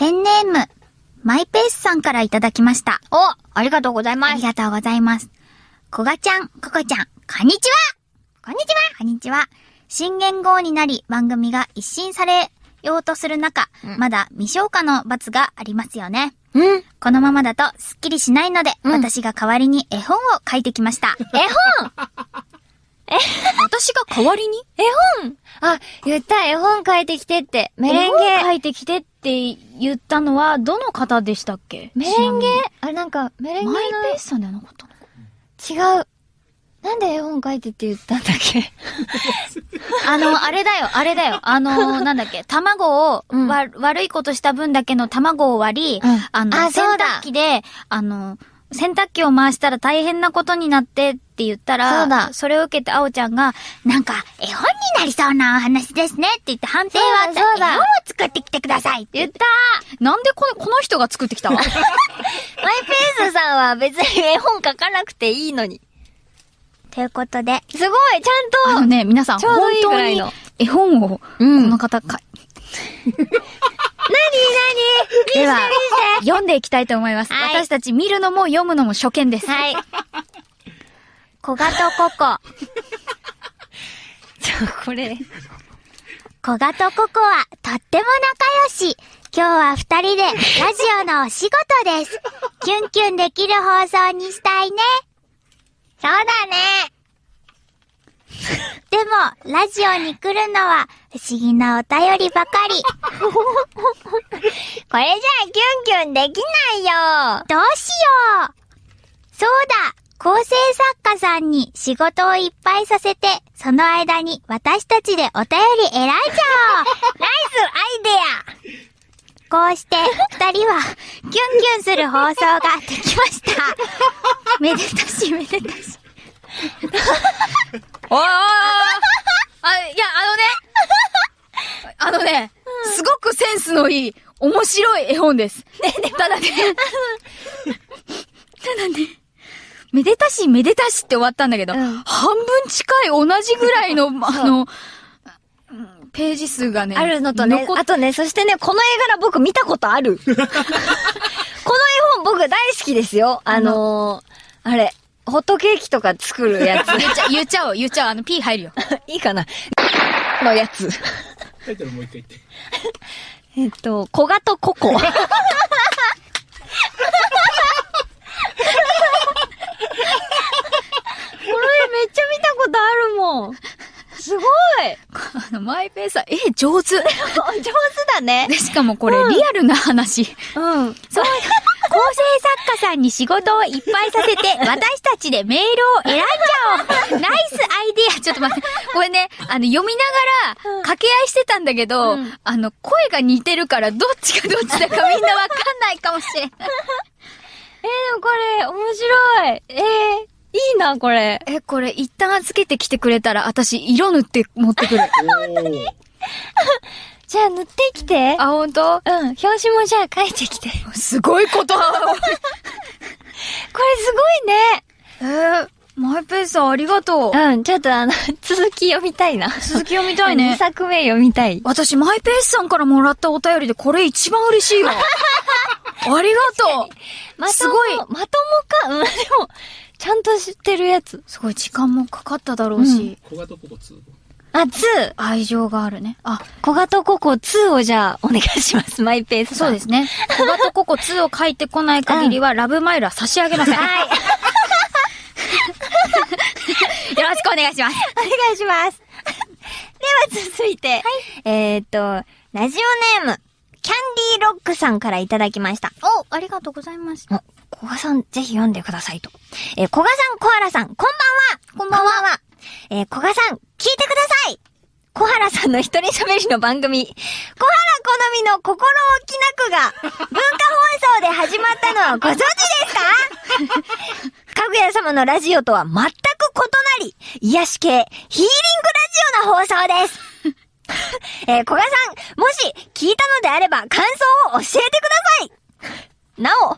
ペンネーム、マイペースさんからいただきました。おありがとうございあます。りがとうございます。こがちゃん、ここちゃん、こんにちはこんにちはこんにちは。新元号になり番組が一新されようとする中、うんまだ未消化の罰がありますよね。うん。このままだとスッキリしないので、うん私が代わりに絵本を書いてきました。絵本？私が代わりに？絵本。あ、言った、絵本書いてきてって。メレンゲ。絵本書いてきてって言ったのは、どの方でしたっけ？メレンゲ。あれなんか、メレンゲの。マイペースさんじゃなかった。の違う。なんで絵本書いてって言ったんだっけ？あの、あれだよ、あれだよ。あの、なんだっけ、卵を、うん。わ、悪いことした分だけの卵を割り、うん。あの、洗あそうだ。濯機で、あの、洗濯機を回したら大変なことになってって言ったら、そうだ。それを受けてあおちゃんが、なんか、絵本になりそうなお話ですねって言って判定はあった。絵本を作ってきてくださいって言って。なんでこの、この人が作ってきた？マイペースさんは別に絵本書かなくていいのに。ということで、すごいちゃんと。あのね、皆さん、ちょうどいいぐ本当にらいの絵本を、こうん。の方か、では、読んでいきたいと思います。はい私たち見るのも読むのも初見です。はい。小ガとココ。ちょ、これ。小ガとココはとっても仲良し。今日は二人でラジオのお仕事です。キュンキュンできる放送にしたいね。そうだね。でも、ラジオに来るのは不思議なお便りばかり。これじゃあキュンキュンできないよ。どうしようそうだ構成作家さんに仕事をいっぱいさせて、その間に私たちでお便り選んじゃおう ナイスアイデこうして、二人は、キュンキュンする放送ができました。めでたしめでたし。おーあ、いや、あのね、あのね、すごくセンスのいい、面白い絵本です。ただね、ただね、めでたしめでたしって終わったんだけど、うん半分近い同じぐらいの、あの、うんページ数がね、ア。あるのとね残、っあとね、そしてね、この絵柄僕見たことある。この絵本僕大好きですよ。あのー、あれ、ホットケーキとか作るやつ。言っちゃ、言っちゃおう、言っちゃおう、あの、P 入るよ。いいかなのやつ。タイトルもう一回言って。えっと、小ガとココ。これめっちゃ見たことあるもん。すごいあの、マイペースさん、え、上手。上手だね。で、しかもこれ、リアルな話。うん。そう、さんに仕事をいっぱいさせて、私たちでメールを選んじゃおうナイスアイディアちょっと待って。これね、あの、読みながら、掛け合いしてたんだけど、うんあの、声が似てるから、どっちがどっちだかみんなわかんないかもしれない。えー、でもこれ、面白い。えー、いいな、これ。え、これ、一旦預けてきてくれたら、私、色塗って持ってくる。本当にじゃあ塗ってきて。あ、ほんとうん、表紙もじゃあ書いてきて。これすすごいこと。ごいね。えー、マイペースさん、ありがとう。うん、ちょっとあの、続き読みたいな。続き読みたい2ね。作目読みたい。私、マイペースさんからもらったお便りで、これ一番嬉しいわ。ありがとう。まともすごいまともか？うん、でも、ちゃんと知ってるやつ。すごい時間もかかっただろうし、小型ココ2。あ、2。愛情があるね。あ、小型ココ2をじゃあ、お願いします。マイペース。そうですね。小型ココ2を書いてこない限りは、ラブマイルは差し上げません。はい。よろしくお願いします。お願いします。では続いて、えーっと、ラジオネーム、キャンディーロックさんからいただきました。お、ありがとうございます。お、小賀さん、ぜひ読んでくださいと。えー、小賀さん、小原さん、こんばんはこんばんはえー、小賀さん、原さんの一人喋りの番組、小原好みの心置きなくが、文化放送で始まったのはご存知ですか？かぐや様のラジオとは全く異なり、癒し系、ヒーリングラジオの放送です。えー、小賀さん、もし聞いたのであれば感想を教えてくださいなお、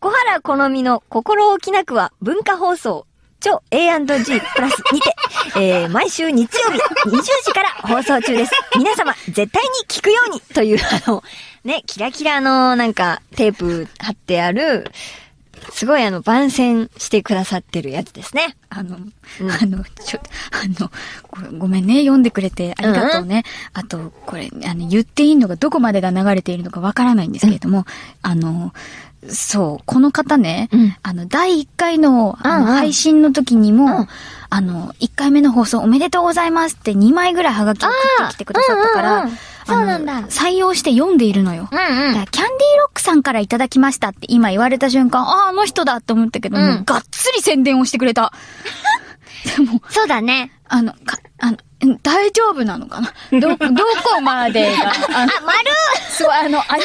小原好みの心置きなくは文化放送、超 A&G プラスにて、えー、毎週日曜日20時から放送中です。皆様、絶対に聞くようにという、あの、ね、キラキラのなんかテープ貼ってある、すごいあの、番宣してくださってるやつですね。あの、うんあの、ちょ、あの、これごめんね、読んでくれてありがとうね。あと、これ、あの、言っていいのがどこまでが流れているのかわからないんですけれども、あの、そう、この方ね、うん。あの、第1回のあのうんうん。配信の時にも、うん。あの、1回目の放送おめでとうございますって2枚ぐらいハガキを送ってきてくださったから、あーうんうん。うんそうなんだ。採用して読んでいるのよ。うんうだからキャンディーロックさんからいただきましたって今言われた瞬間、ああ、あの人だって思ったけど、うん。もうがっつり宣伝をしてくれた。でも、そうだね。あの、か、あの、ん大丈夫なのかな？ど、どこまでが、あの、あ、丸すごい、あの、アニ、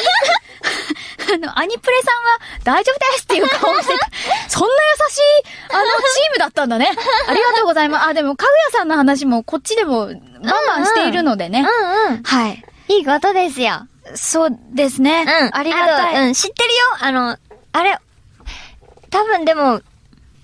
あの、アニプレさんは大丈夫ですっていう顔をしてた。そんな優しい、あの、チームだったんだね。ありがとうございます。あ、でも、かぐやさんの話もこっちでも、バンバンしているのでね。うんうん。はい。いいことですよ。そうですね。うん。ありがたい。あとうん、知ってるよ。あの、あれ、多分でも、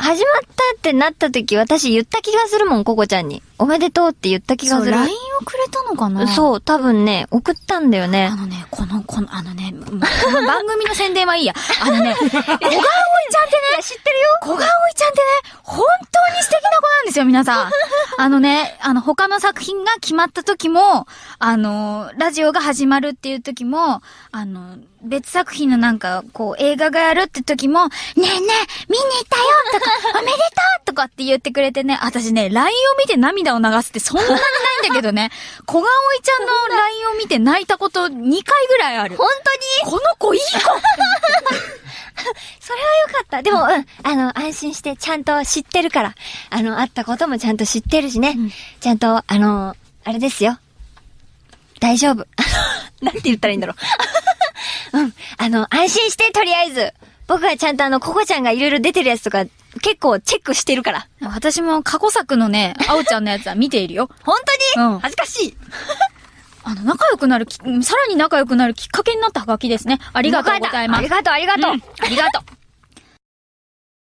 始まったってなった時、私言った気がするもん、ココちゃんに。おめでとうって言った気がそう、する。LINE をくれたのかな？そう、多分ね、送ったんだよねあ。のね、この、この、あのね、番組の宣伝はいいや。あのね、小川葵ちゃんってね、知ってるよ小川葵ちゃんってね、本当に素敵な子なんですよ、皆さん。あのね、あの、他の作品が決まった時も、あの、ラジオが始まるっていう時も、あの、別作品のなんか、こう、映画がやるって時も、ねえねえ、見に行ったよとか、おめでとうとかって言ってくれてね、私ね、LINE を見て涙を流すってそんなにないんだけどね、小川葵ちゃんの LINE を見て泣いたこと2回ぐらいある。本当に？この子いい子 それはよかった。でも、うん、あの、安心して、ちゃんと知ってるから。あの、会ったこともちゃんと知ってるしね。うんちゃんと、あの、あれですよ。大丈夫。なんて言ったらいいんだろう。うん。あの、安心して、とりあえず。僕はちゃんとあの、ココちゃんがいろいろ出てるやつとか、結構チェックしてるから。私も過去作のね、あおちゃんのやつは見ているよ。本当に、うん恥ずかしい。あの、仲良くなるき、さらに仲良くなるきっかけになったハガキですね。ありがとうございます。ありがとう、ありがとう。うんありがとう。